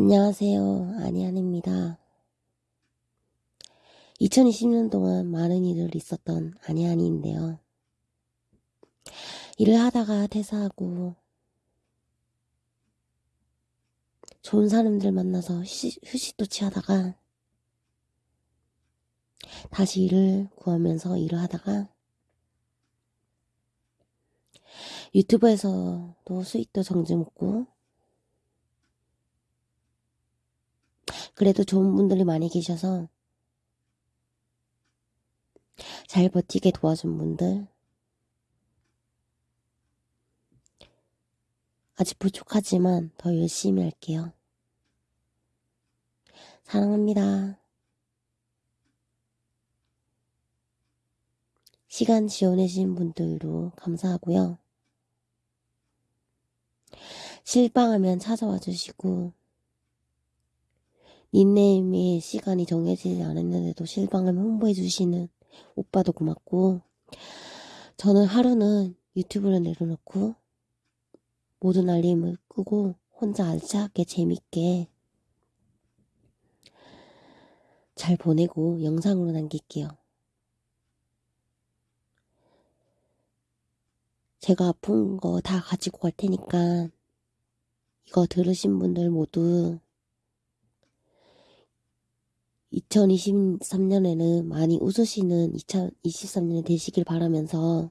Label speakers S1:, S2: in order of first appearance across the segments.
S1: 안녕하세요. 아니안입니다. 2020년 동안 많은 일을 있었던 아니안이인데요. 일을 하다가 퇴사하고 좋은 사람들 만나서 휴식, 휴식도 취하다가 다시 일을 구하면서 일을 하다가 유튜브에서도 수익도 정지 먹고 그래도 좋은 분들이 많이 계셔서 잘 버티게 도와준 분들 아직 부족하지만 더 열심히 할게요. 사랑합니다. 시간 지원해주신 분들도 감사하고요. 실망하면 찾아와 주시고 닉네임에 시간이 정해지지 않았는데도 실망하면 홍보해 주시는 오빠도 고맙고 저는 하루는 유튜브를 내려놓고 모든 알림을 끄고 혼자 알차게 재밌게 잘 보내고 영상으로 남길게요. 제가 아픈 거 다 가지고 갈 테니까 이거 들으신 분들 모두 2023년에는 많이 웃으시는 2023년이 되시길 바라면서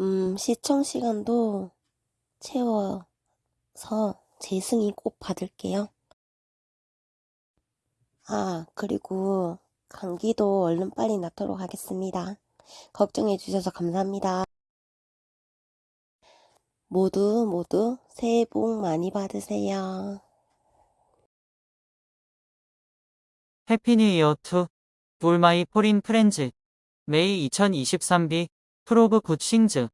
S1: 음, 시청 시간도 채워서 재승인 꼭 받을게요. 아, 그리고 감기도 얼른 빨리 낫도록 하겠습니다. 걱정해 주셔서 감사합니다. 모두 모두 새해 복 많이 받으세요.
S2: Happy New Year to all my foreign friends. May 2023 be full of good things